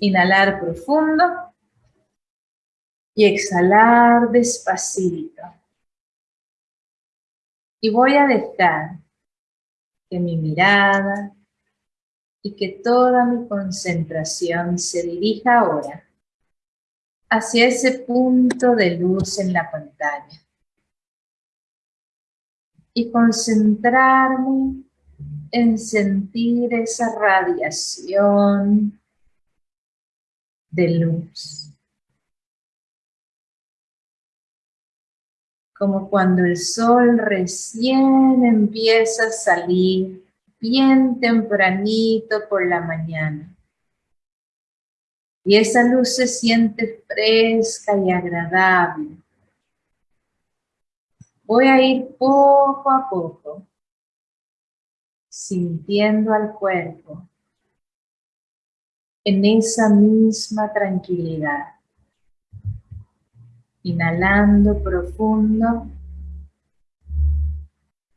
Inhalar profundo y exhalar despacito. Y voy a dejar que mi mirada y que toda mi concentración se dirija ahora hacia ese punto de luz en la pantalla. Y concentrarme en sentir esa radiación de luz. Como cuando el sol recién empieza a salir bien tempranito por la mañana. Y esa luz se siente fresca y agradable. Voy a ir poco a poco, sintiendo al cuerpo en esa misma tranquilidad. Inhalando profundo,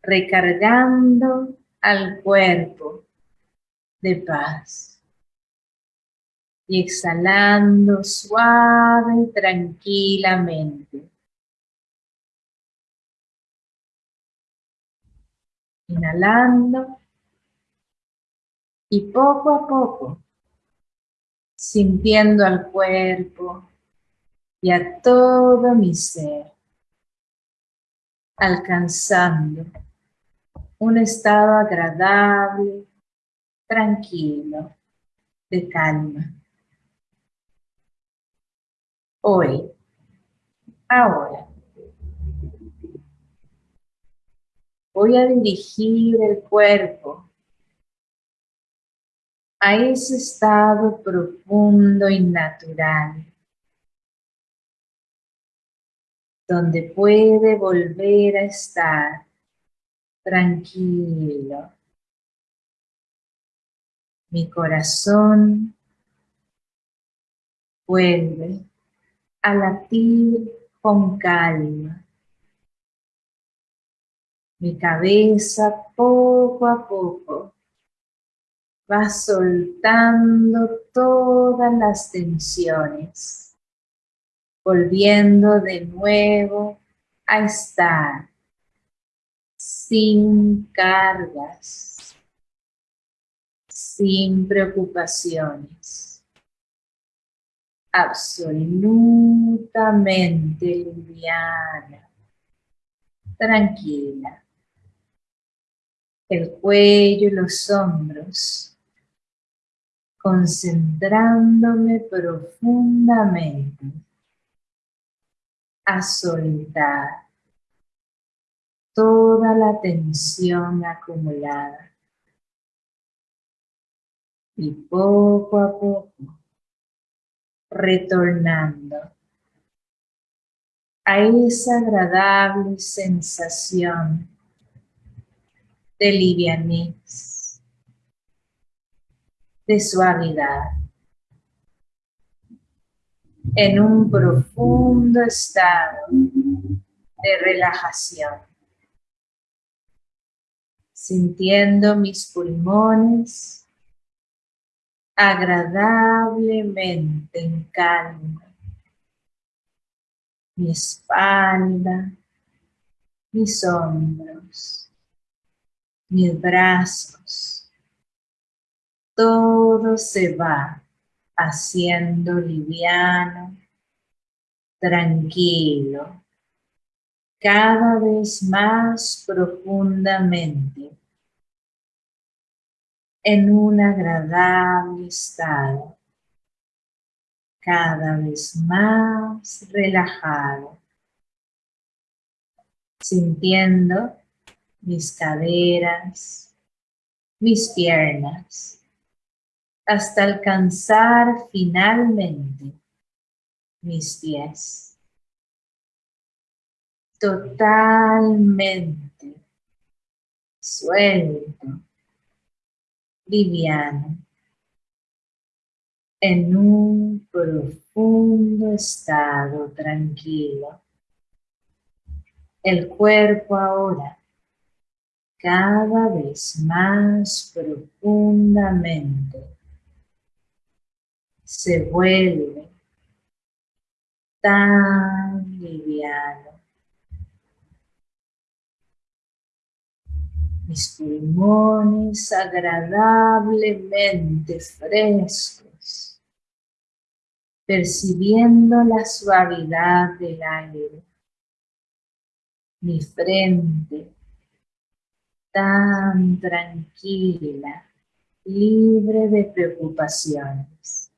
recargando al cuerpo de paz. Y exhalando suave y tranquilamente. Inhalando y poco a poco sintiendo al cuerpo y a todo mi ser, alcanzando un estado agradable, tranquilo, de calma. Hoy, ahora, voy a dirigir el cuerpo a ese estado profundo y natural, donde puede volver a estar tranquilo. Mi corazón vuelve a latir con calma. Mi cabeza poco a poco va soltando todas las tensiones, volviendo de nuevo a estar sin cargas, sin preocupaciones, absolutamente liviana, tranquila. El cuello y los hombros, concentrándome profundamente a soltar toda la tensión acumulada. Y poco a poco, retornando a esa agradable sensación de livianez, de suavidad, en un profundo estado de relajación. Sintiendo mis pulmones agradablemente en calma, mi espalda, mis hombros, mis brazos, todo se va haciendo liviano, tranquilo, cada vez más profundamente en un agradable estado, cada vez más relajado, sintiendo mis caderas, mis piernas, hasta alcanzar finalmente mis pies totalmente suelto, liviano, en un profundo estado tranquilo. El cuerpo ahora cada vez más profundamente se vuelve tan liviano. Mis pulmones agradablemente frescos, percibiendo la suavidad del aire. Mi frente tan tranquila, libre de preocupaciones.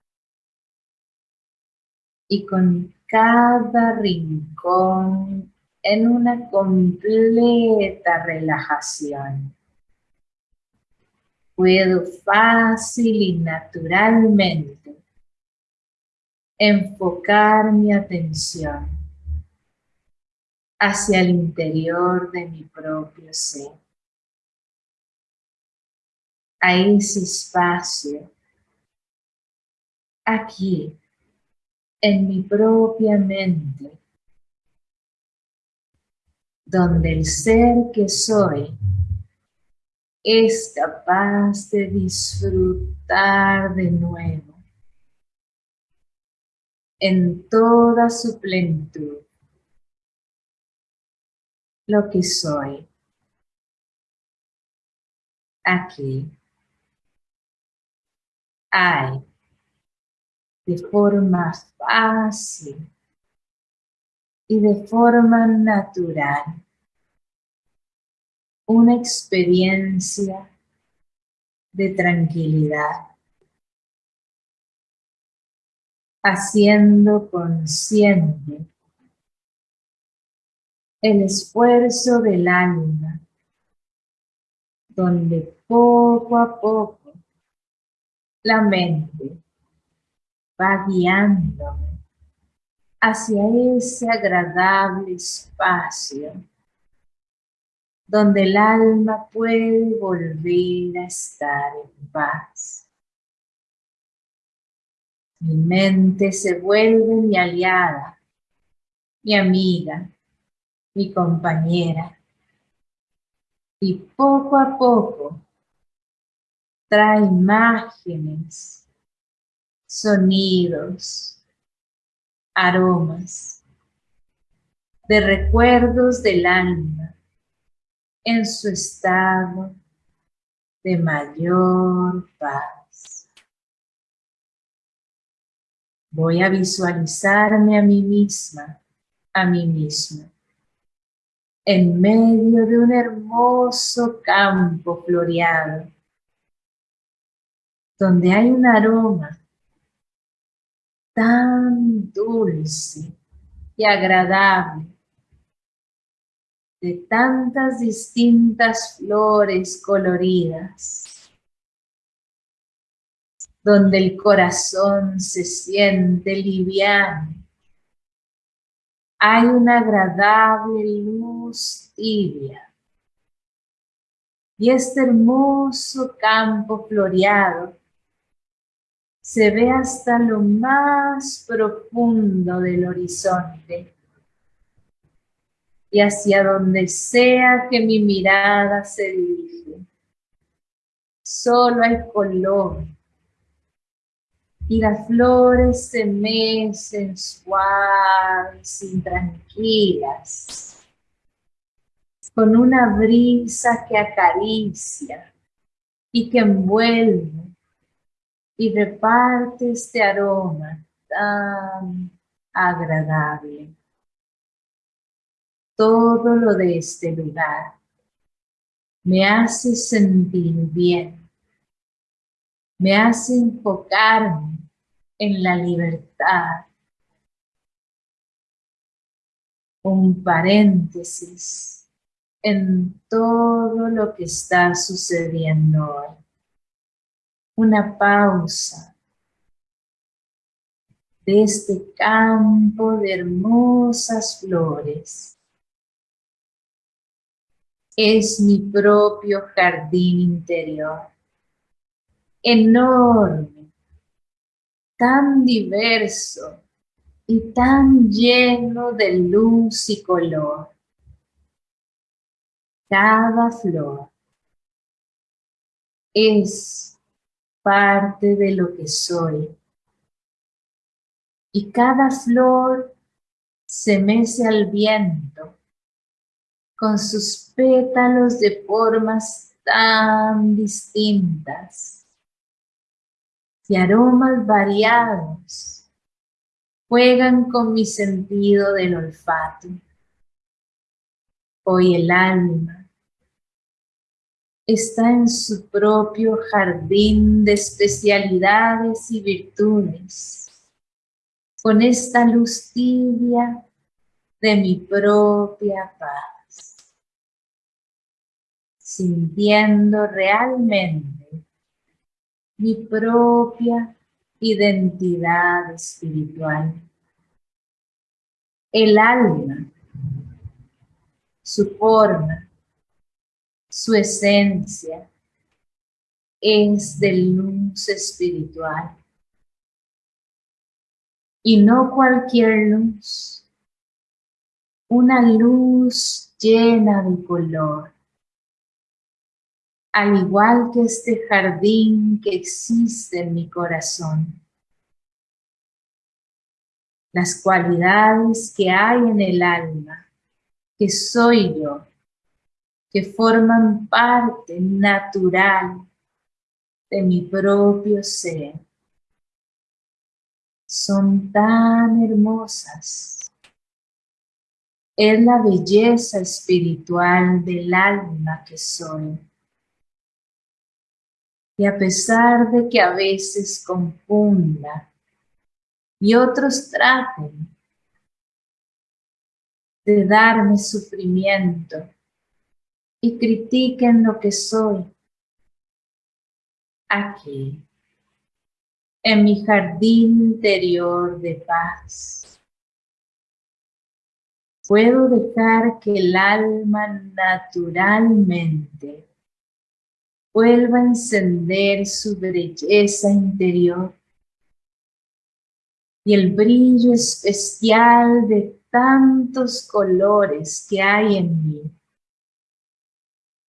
Y con cada rincón en una completa relajación. Puedo fácil y naturalmente enfocar mi atención hacia el interior de mi propio ser a ese espacio aquí en mi propia mente donde el ser que soy es capaz de disfrutar de nuevo en toda su plenitud lo que soy aquí. Hay de forma fácil y de forma natural. Una experiencia de tranquilidad, haciendo consciente el esfuerzo del alma, donde poco a poco la mente va guiándome hacia ese agradable espacio donde el alma puede volver a estar en paz. Mi mente se vuelve mi aliada, mi amiga, mi compañera. Y poco a poco trae imágenes, sonidos, aromas, de recuerdos del alma en su estado de mayor paz. Voy a visualizarme a mí misma, a mí misma, en medio de un hermoso campo floreado, donde hay un aroma tan dulce y agradable de tantas distintas flores coloridas, donde el corazón se siente liviano. Hay una agradable luz tibia. Y este hermoso campo floreado se ve hasta lo más profundo del horizonte y hacia donde sea que mi mirada se dirige. Solo hay color y las flores se mecen suaves y tranquilas con una brisa que acaricia y que envuelve y reparte este aroma tan agradable. Todo lo de este lugar me hace sentir bien, me hace enfocarme en la libertad. Un paréntesis en todo lo que está sucediendo hoy una pausa de este campo de hermosas flores. Es mi propio jardín interior, enorme, tan diverso y tan lleno de luz y color. Cada flor es parte de lo que soy y cada flor se mece al viento con sus pétalos de formas tan distintas y aromas variados juegan con mi sentido del olfato. Hoy el alma está en su propio jardín de especialidades y virtudes, con esta luz tibia de mi propia paz, sintiendo realmente mi propia identidad espiritual. El alma, su forma, su esencia es de luz espiritual. Y no cualquier luz, una luz llena de color. Al igual que este jardín que existe en mi corazón. Las cualidades que hay en el alma, que soy yo, que forman parte natural de mi propio ser. Son tan hermosas. Es la belleza espiritual del alma que soy. Y a pesar de que a veces confunda y otros traten de darme sufrimiento, y critiquen lo que soy. Aquí, en mi jardín interior de paz, puedo dejar que el alma naturalmente vuelva a encender su belleza interior y el brillo especial de tantos colores que hay en mí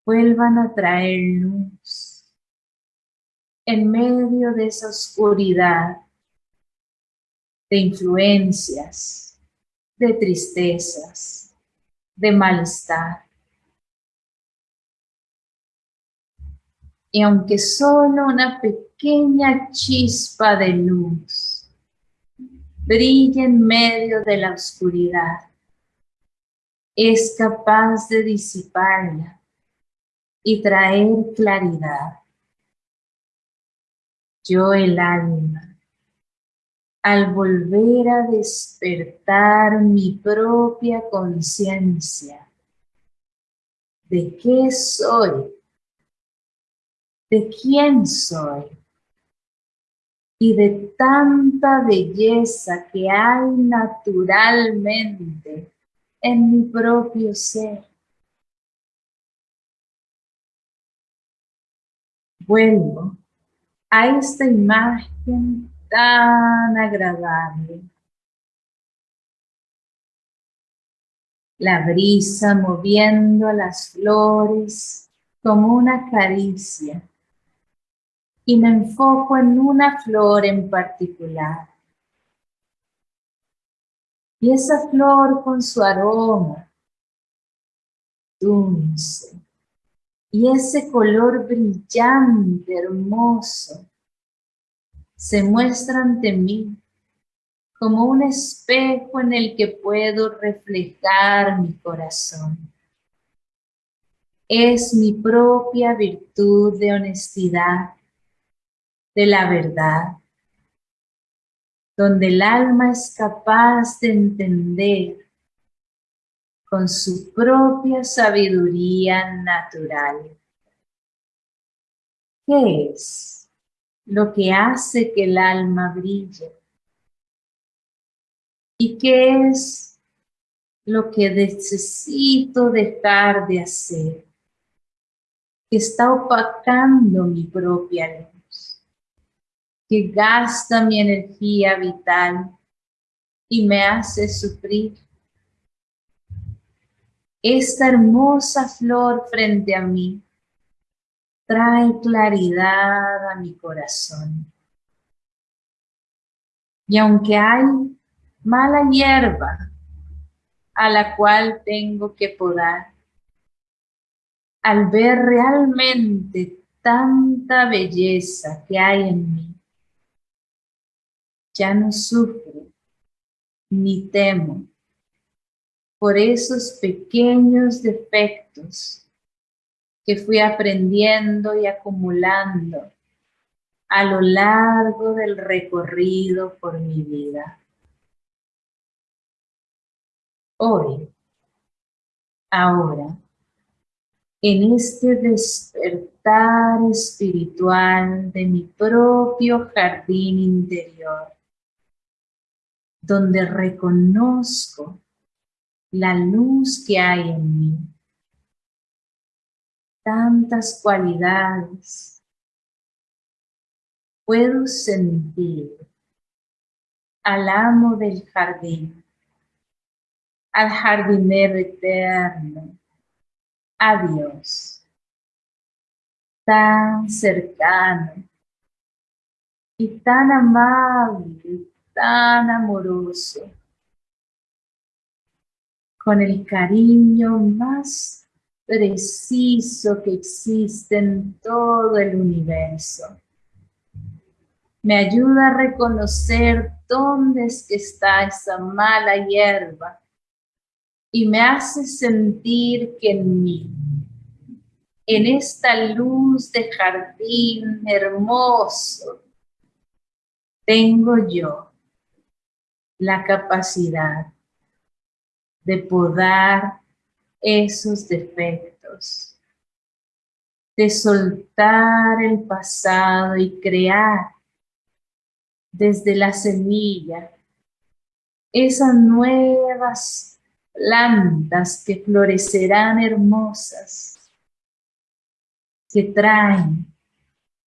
vuelvan a traer luz en medio de esa oscuridad de influencias, de tristezas, de malestar. Y aunque solo una pequeña chispa de luz brille en medio de la oscuridad, es capaz de disiparla y traer claridad. Yo el alma, al volver a despertar mi propia conciencia de qué soy, de quién soy y de tanta belleza que hay naturalmente en mi propio ser. Vuelvo a esta imagen tan agradable. La brisa moviendo las flores como una caricia y me enfoco en una flor en particular. Y esa flor con su aroma dulce, y ese color brillante, hermoso, se muestra ante mí como un espejo en el que puedo reflejar mi corazón. Es mi propia virtud de honestidad, de la verdad, donde el alma es capaz de entender con su propia sabiduría natural. ¿Qué es lo que hace que el alma brille? ¿Y qué es lo que necesito dejar de hacer? Que está opacando mi propia luz, que gasta mi energía vital y me hace sufrir esta hermosa flor frente a mí trae claridad a mi corazón. Y aunque hay mala hierba a la cual tengo que podar, al ver realmente tanta belleza que hay en mí, ya no sufro ni temo por esos pequeños defectos que fui aprendiendo y acumulando a lo largo del recorrido por mi vida. Hoy, ahora, en este despertar espiritual de mi propio jardín interior, donde reconozco la luz que hay en mí, tantas cualidades, puedo sentir al amo del jardín, al jardinero eterno, a Dios, tan cercano y tan amable, tan amoroso, con el cariño más preciso que existe en todo el universo. Me ayuda a reconocer dónde es que está esa mala hierba y me hace sentir que en mí, en esta luz de jardín hermoso, tengo yo la capacidad de podar esos defectos, de soltar el pasado y crear desde la semilla esas nuevas plantas que florecerán hermosas, que traen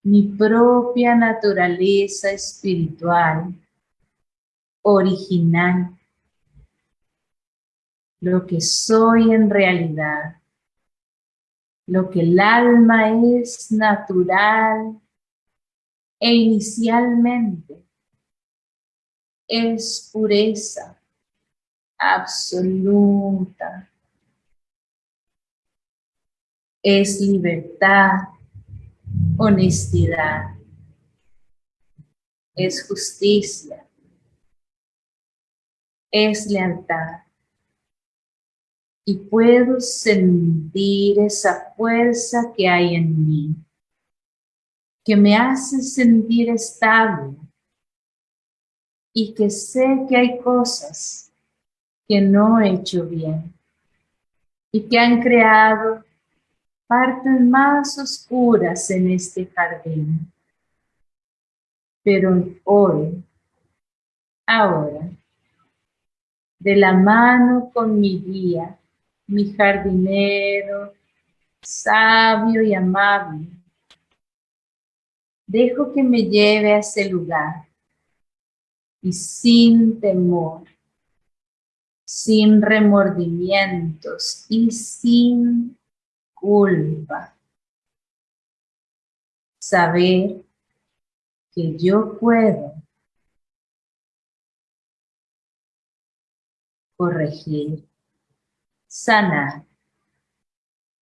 mi propia naturaleza espiritual, original, lo que soy en realidad, lo que el alma es natural e inicialmente es pureza, absoluta. Es libertad, honestidad. Es justicia. Es lealtad. Y puedo sentir esa fuerza que hay en mí, que me hace sentir estable y que sé que hay cosas que no he hecho bien y que han creado partes más oscuras en este jardín. Pero hoy, ahora, de la mano con mi guía, mi jardinero, sabio y amable, dejo que me lleve a ese lugar y sin temor sin remordimientos y sin culpa. Saber que yo puedo corregir, sanar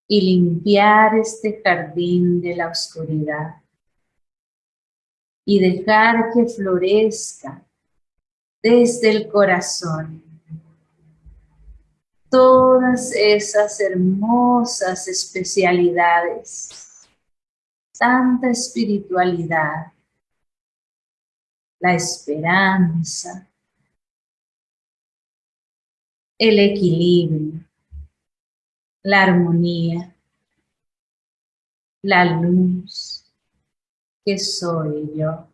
y limpiar este jardín de la oscuridad y dejar que florezca desde el corazón todas esas hermosas especialidades, tanta espiritualidad, la esperanza, el equilibrio, la armonía, la luz que soy yo.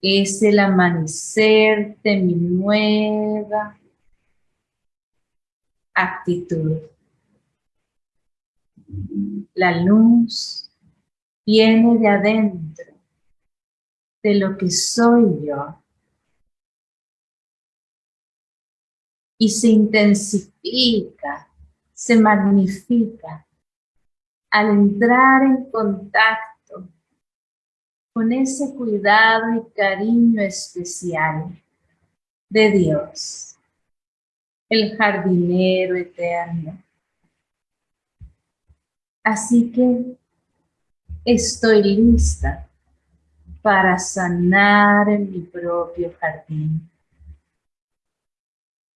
Es el amanecer de mi nueva actitud. La luz viene de adentro, de lo que soy yo. Y se intensifica, se magnifica al entrar en contacto con ese cuidado y cariño especial de Dios, el jardinero eterno. Así que estoy lista para sanar en mi propio jardín,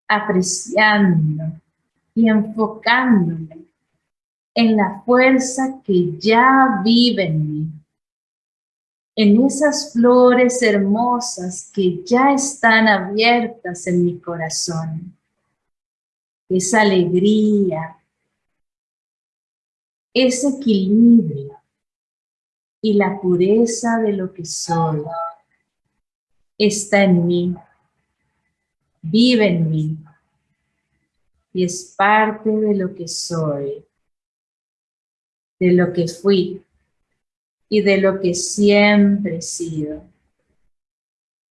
apreciando y enfocándome en la fuerza que ya vive en mí, en esas flores hermosas que ya están abiertas en mi corazón, esa alegría, ese equilibrio y la pureza de lo que soy está en mí, vive en mí y es parte de lo que soy, de lo que fui y de lo que siempre he sido,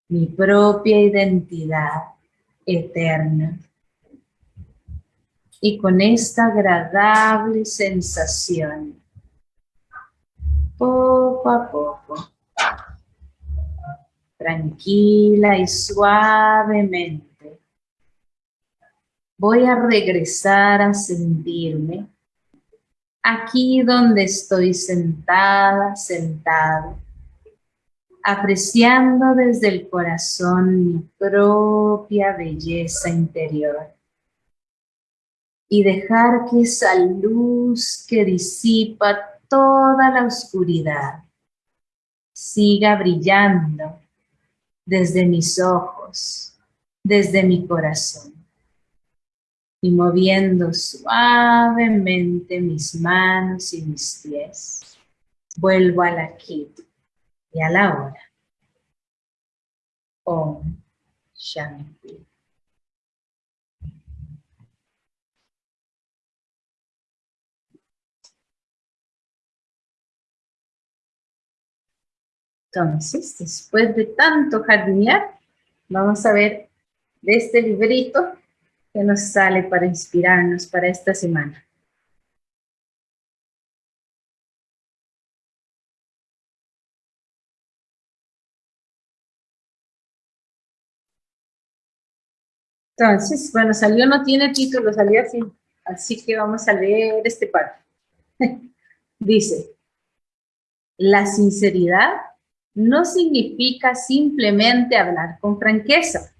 mi propia identidad eterna. Y con esta agradable sensación, poco a poco, tranquila y suavemente, voy a regresar a sentirme aquí donde estoy sentada, sentado, apreciando desde el corazón mi propia belleza interior y dejar que esa luz que disipa toda la oscuridad siga brillando desde mis ojos, desde mi corazón y moviendo suavemente mis manos y mis pies. Vuelvo al aquí y a la hora. Om Shanti. Entonces, después de tanto jardinear, vamos a ver de este librito que nos sale para inspirarnos para esta semana. Entonces, bueno, salió, no tiene título, salió así. Así que vamos a leer este parte. Dice, la sinceridad no significa simplemente hablar con franqueza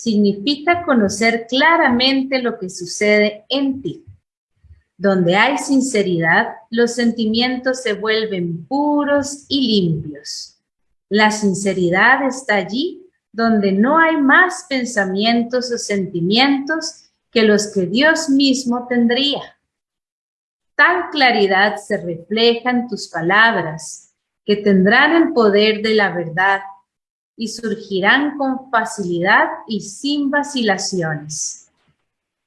significa conocer claramente lo que sucede en ti. Donde hay sinceridad, los sentimientos se vuelven puros y limpios. La sinceridad está allí donde no hay más pensamientos o sentimientos que los que Dios mismo tendría. Tal claridad se refleja en tus palabras, que tendrán el poder de la verdad y surgirán con facilidad y sin vacilaciones.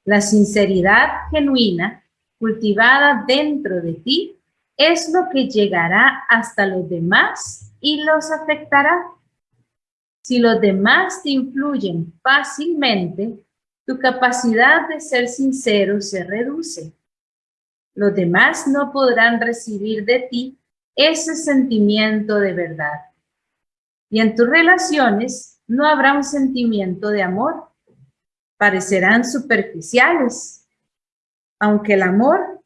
La sinceridad genuina, cultivada dentro de ti, es lo que llegará hasta los demás y los afectará. Si los demás te influyen fácilmente, tu capacidad de ser sincero se reduce. Los demás no podrán recibir de ti ese sentimiento de verdad y en tus relaciones no habrá un sentimiento de amor. Parecerán superficiales. Aunque el amor,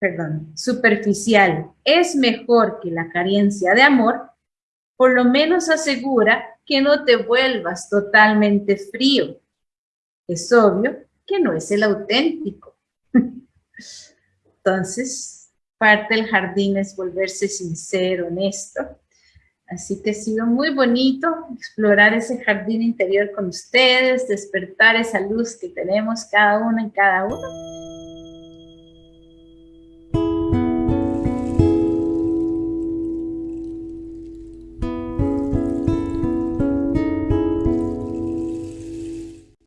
perdón, superficial es mejor que la carencia de amor, por lo menos asegura que no te vuelvas totalmente frío. Es obvio que no es el auténtico. Entonces, parte del jardín es volverse sincero, honesto, Así que ha sido muy bonito explorar ese jardín interior con ustedes, despertar esa luz que tenemos cada uno en cada uno.